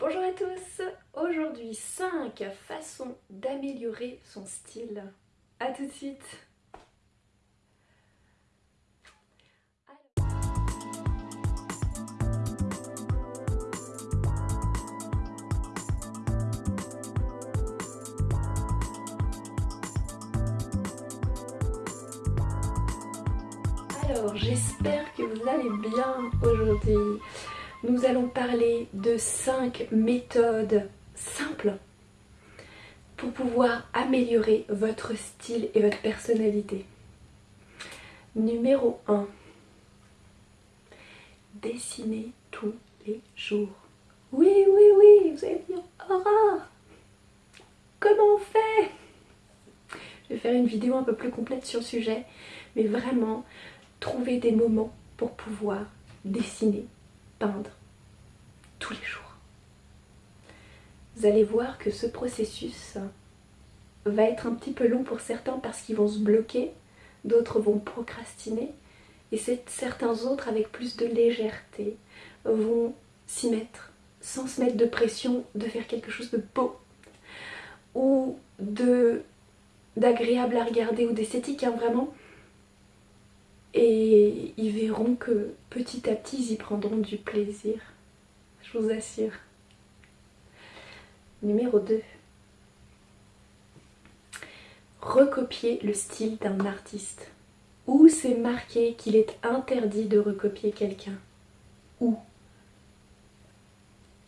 Bonjour à tous. Aujourd'hui 5 façons d'améliorer son style. A tout de suite. Alors j'espère que vous allez bien aujourd'hui nous allons parler de 5 méthodes simples pour pouvoir améliorer votre style et votre personnalité. Numéro 1. Dessinez tous les jours. Oui, oui, oui, vous allez dire, Aura, comment on fait? Je vais faire une vidéo un peu plus complète sur le sujet, mais vraiment, trouver des moments pour pouvoir dessiner peindre les jours. Vous allez voir que ce processus va être un petit peu long pour certains parce qu'ils vont se bloquer, d'autres vont procrastiner et certains autres avec plus de légèreté vont s'y mettre sans se mettre de pression de faire quelque chose de beau ou d'agréable à regarder ou d'esthétique hein, vraiment et ils verront que petit à petit ils y prendront du plaisir, je vous assure. Numéro 2. Recopier le style d'un artiste. Où c'est marqué qu'il est interdit de recopier quelqu'un? Où?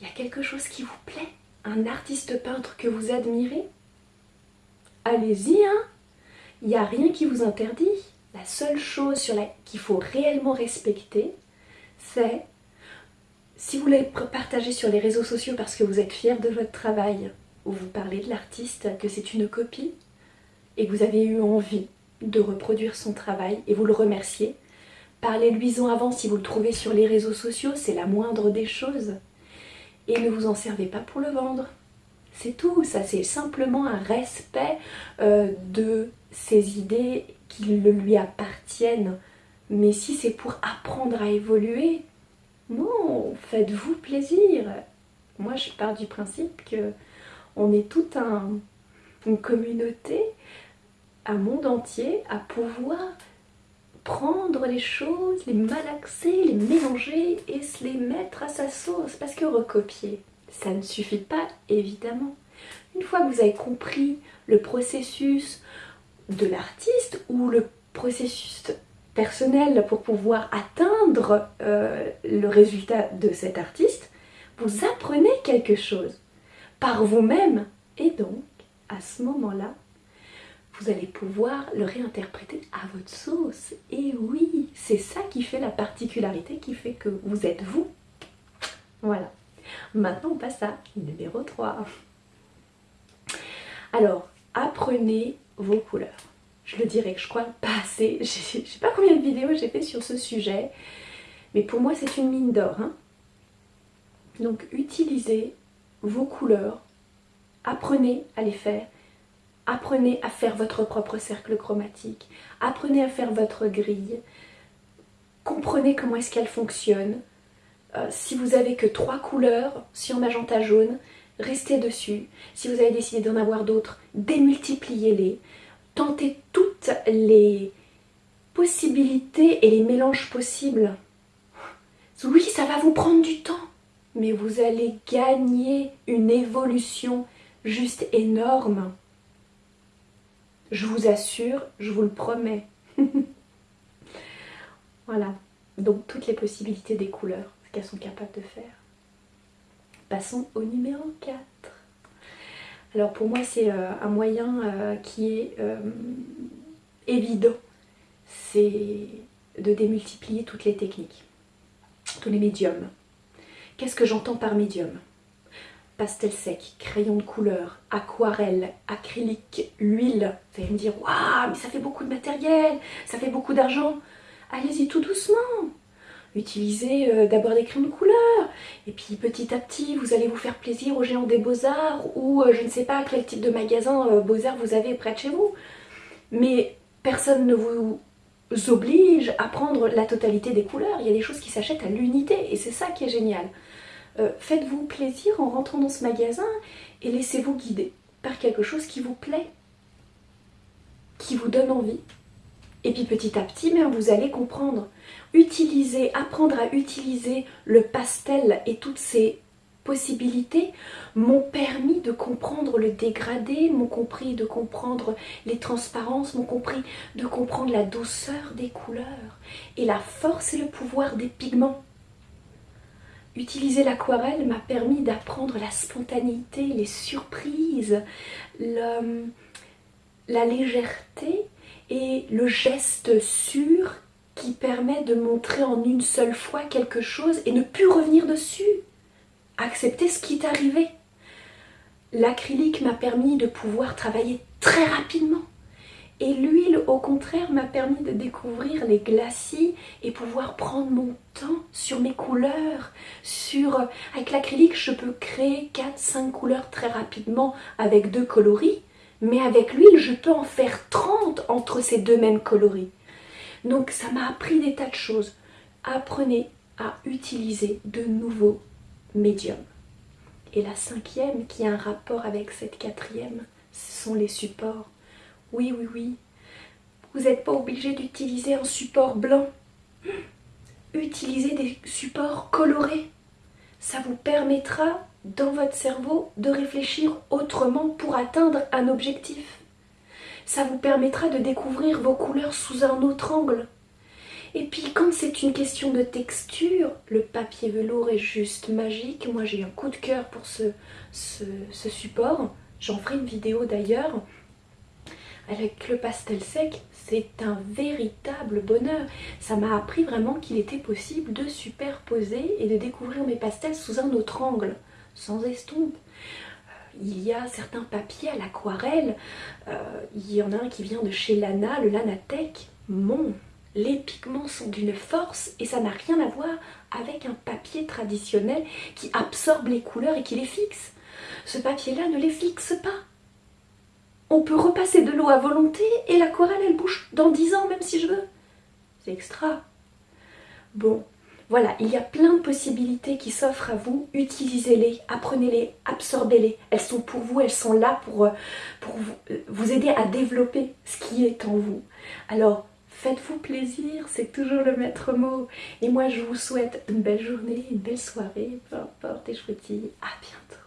Il y a quelque chose qui vous plaît? Un artiste peintre que vous admirez? Allez-y, hein Il n'y a rien qui vous interdit la seule chose qu'il faut réellement respecter, c'est si vous voulez partager sur les réseaux sociaux parce que vous êtes fier de votre travail, ou vous parlez de l'artiste, que c'est une copie, et que vous avez eu envie de reproduire son travail, et vous le remerciez, parlez-lui-en avant si vous le trouvez sur les réseaux sociaux, c'est la moindre des choses. Et ne vous en servez pas pour le vendre. C'est tout, ça c'est simplement un respect euh, de ses idées qui lui appartiennent. Mais si c'est pour apprendre à évoluer, faites-vous plaisir. Moi, je pars du principe que on est toute une communauté, un monde entier, à pouvoir prendre les choses, les malaxer, les mélanger et se les mettre à sa sauce. Parce que recopier, ça ne suffit pas, évidemment. Une fois que vous avez compris le processus, de l'artiste ou le processus personnel pour pouvoir atteindre euh, le résultat de cet artiste, vous apprenez quelque chose par vous-même et donc à ce moment-là, vous allez pouvoir le réinterpréter à votre sauce. Et oui, c'est ça qui fait la particularité, qui fait que vous êtes vous. Voilà. Maintenant, on passe à numéro 3. Alors, apprenez vos couleurs. Je le dirais que je crois pas assez. Je sais pas combien de vidéos j'ai fait sur ce sujet. Mais pour moi, c'est une mine d'or. Hein. Donc, utilisez vos couleurs. Apprenez à les faire. Apprenez à faire votre propre cercle chromatique. Apprenez à faire votre grille. Comprenez comment est-ce qu'elle fonctionne. Euh, si vous avez que trois couleurs sur magenta jaune, restez dessus. Si vous avez décidé d'en avoir d'autres, démultipliez-les. Tentez toutes les possibilités et les mélanges possibles. Oui, ça va vous prendre du temps, mais vous allez gagner une évolution juste énorme. Je vous assure, je vous le promets. voilà, donc toutes les possibilités des couleurs, ce qu'elles sont capables de faire. Passons au numéro 4. Alors pour moi c'est euh, un moyen euh, qui est euh, évident, c'est de démultiplier toutes les techniques, tous les médiums. Qu'est-ce que j'entends par médium? Pastel sec, crayon de couleur, aquarelle, acrylique, huile. Vous allez me dire, waouh, mais ça fait beaucoup de matériel, ça fait beaucoup d'argent. Allez-y tout doucement utilisez euh, d'abord des crayons de couleur. Et puis petit à petit vous allez vous faire plaisir aux géants des beaux-arts ou euh, je ne sais pas quel type de magasin euh, beaux-arts vous avez près de chez vous. Mais personne ne vous oblige à prendre la totalité des couleurs. Il y a des choses qui s'achètent à l'unité et c'est ça qui est génial. Faites-vous plaisir en rentrant dans ce magasin et laissez-vous guider par quelque chose qui vous plaît, qui vous donne envie. Et puis petit à petit, vous allez comprendre. Utiliser, apprendre à utiliser le pastel et toutes ces possibilités m'ont permis de comprendre le dégradé, m'ont compris de comprendre les transparences, m'ont compris de comprendre la douceur des couleurs et la force et le pouvoir des pigments. Utiliser l'aquarelle m'a permis d'apprendre la spontanéité, les surprises, la légèreté et le geste sûr qui permet de montrer en une seule fois quelque chose et ne plus revenir dessus. Accepter ce qui est arrivé. L'acrylique m'a permis de pouvoir travailler très rapidement. Et l'huile, au contraire, m'a permis de découvrir les glacis et pouvoir prendre mon temps sur mes couleurs. Sur... Avec l'acrylique, je peux créer 4-5 couleurs très rapidement avec deux coloris. Mais avec l'huile, je peux en faire 30 entre ces deux mêmes coloris. Donc ça m'a appris des tas de choses. Apprenez à utiliser de nouveaux médiums. Et la cinquième, qui a un rapport avec cette quatrième, ce sont les supports. Oui, oui, oui. Vous n'êtes pas obligé d'utiliser un support blanc. Utilisez des supports colorés. Ça vous permettra dans votre cerveau de réfléchir autrement pour atteindre un objectif. Ça vous permettra de découvrir vos couleurs sous un autre angle. Et puis quand c'est une question de texture, le papier velours est juste magique. Moi j'ai un coup de cœur pour ce, support. J'en ferai une vidéo d'ailleurs avec le pastel sec, c'est un véritable bonheur. Ça m'a appris vraiment qu'il était possible de superposer et de découvrir mes pastels sous un autre angle, sans estompe. Euh, il y a certains papiers à l'aquarelle, euh, il y en a un qui vient de chez Lana, le Lanatech. Mon, les pigments sont d'une force et ça n'a rien à voir avec un papier traditionnel qui absorbe les couleurs et qui les fixe. Ce papier-là ne les fixe pas on peut repasser de l'eau à volonté et l'aquarelle elle bouge dans 10 ans même si je veux. C'est extra. Bon, voilà, il y a plein de possibilités qui s'offrent à vous. Utilisez-les, apprenez-les, absorbez-les. Elles sont pour vous, elles sont là pour, euh, euh, vous, aider à développer ce qui est en vous. Alors, faites-vous plaisir, c'est toujours le maître mot. Et moi, je vous souhaite une belle journée, une belle soirée, peu importe, et je vous dis à bientôt.